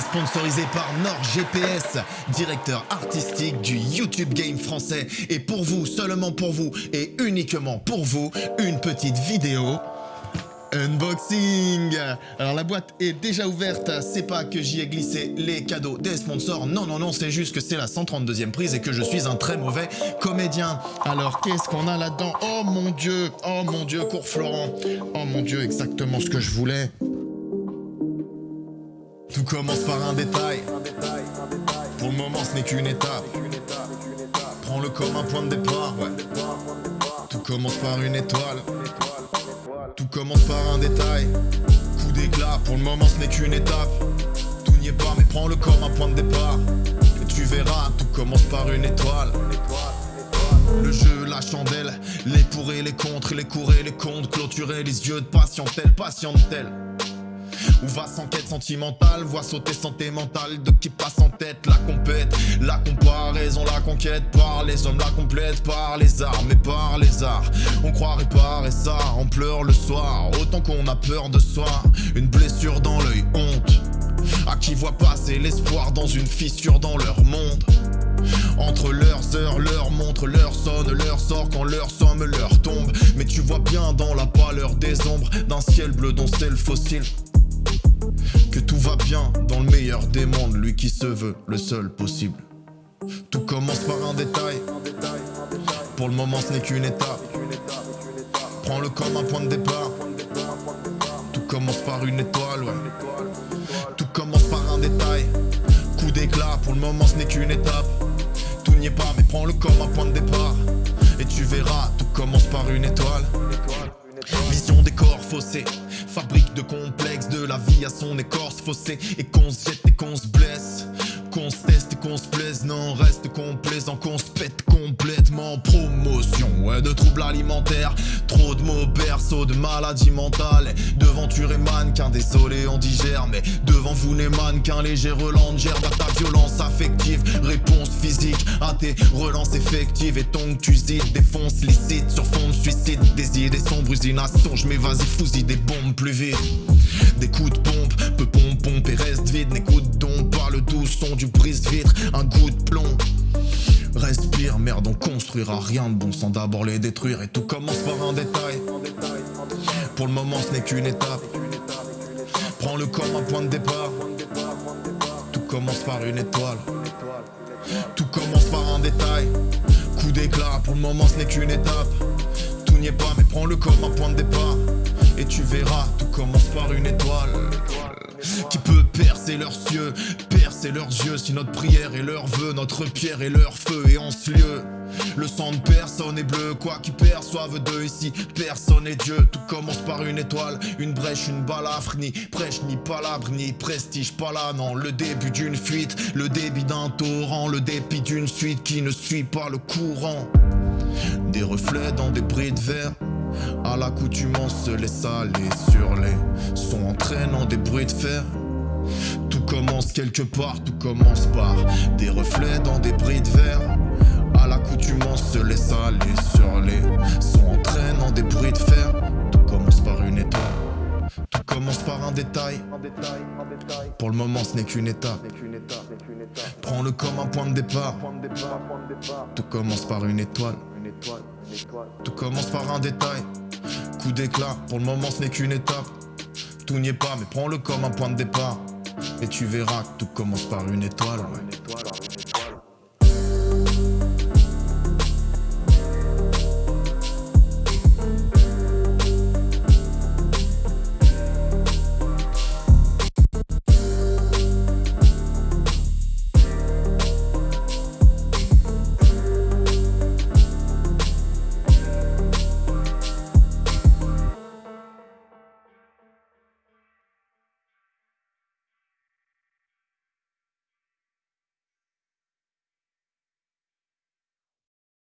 sponsorisé par NordGPS, directeur artistique du YouTube Game français. Et pour vous, seulement pour vous et uniquement pour vous, une petite vidéo. Unboxing. Alors la boîte est déjà ouverte, c'est pas que j'y ai glissé les cadeaux des sponsors, non non non, c'est juste que c'est la 132e prise et que je suis un très mauvais comédien. Alors qu'est-ce qu'on a là-dedans? Oh mon dieu, oh mon dieu, cours Florent. Oh mon dieu, exactement ce que je voulais Tout commence par un détail, pour le moment ce n'est qu'une étape. Prends-le comme un point de départ, Tout commence par une étoile. Tout commence par un détail. Coup d'éclat, pour le moment ce n'est qu'une étape. Tout n'y est pas, mais prends-le comme un point de départ. Et tu verras, tout commence par une étoile. Le jeu, la chandelle, les pour et les contre, les courir, les comptes, clôturer les yeux de patientèle, patientèle. Où va sans quête sentimentale, voit sauter santé mentale de qui passe en tête la compète, la comparaison, la conquête par les hommes, la complète par les armes et par les arts. On croit réparer ça, on pleure le soir, autant qu'on a peur de soi. Une blessure dans l'œil, honte. À qui voit passer l'espoir dans une fissure dans leur monde. Entre leurs heures, leur montre, leur sonne, leur sort quand leur somme leur tombe. Mais tu vois bien dans la pâleur des ombres d'un ciel bleu dont c'est le fossile bien dans le meilleur des mondes, lui qui se veut le seul possible. Tout commence par un détail, pour le moment ce n'est qu'une étape. Prends-le comme un point de départ. Tout commence par une étoile, ouais. Tout commence par un détail, coup d'éclat, pour le moment ce n'est qu'une étape. Tout n'y est pas, mais prends-le comme un point de départ. Et tu verras, tout commence par une étoile. Vision des corps faussés Fabrique de complexes de la vie à son écorce faussée Et qu'on se jette et qu'on se blesse. Qu'on se teste et qu'on se plaise Non reste complaisant. Qu'on se pète complètement. Promotion ouais de troubles alimentaires. Trop de mots berceaux de maladies mentales. Devant tu et mannequin désolé on digère Mais devant vous n'est mannequin léger relance gerbe à ta violence affective. Réponse physique à tes relances effectives. Et ton tu défonce licite sur fond de suicide. Des idées sombres usinations Je vas-y fusille des bombes plus vite. Des coups de pompe, peu pompe pompe et reste vide N'écoute donc pas le doux son du brise-vitre Un coup de plomb. Respire, merde, on construira rien de bon sans d'abord les détruire. Et tout commence par un détail. Pour le moment ce n'est qu'une étape Prends-le comme un point de départ. Tout commence par une étoile. Tout commence par un détail. Coup d'éclat, pour le moment ce n'est qu'une étape. Tout n'y est pas mais prends-le comme un point de départ. Et tu verras, tout commence par une étoile. Qui peut percer leurs cieux, percer leurs yeux Si notre prière est leur vœu, notre pierre est leur feu. Et en ce lieu, le sang de personne est bleu. Quoi qu'ils perçoivent d'eux ici, personne est Dieu. Tout commence par une étoile, une brèche, une balafre. Ni prêche, ni palabre, ni prestige, pas là Non, le début d'une fuite, le débit d'un torrent Le dépit d'une suite qui ne suit pas le courant. Des reflets dans des bris de verre à l'accoutumance laisse aller sur les sons entraînant des bruits de fer Tout commence quelque part, tout commence par des reflets dans des bris de verre À l'accoutumance se laisse aller sur les sons entraînant des bruits de fer Tout commence par une étoile tout commence par un détail. Pour le moment, ce n'est qu'une étape. Prends-le comme un point de départ. Tout commence par une étoile. Tout commence par un détail. Coup d'éclat, pour le moment ce n'est qu'une étape. Tout n'y est pas, mais prends-le comme un point de départ. Et tu verras que tout commence par une étoile.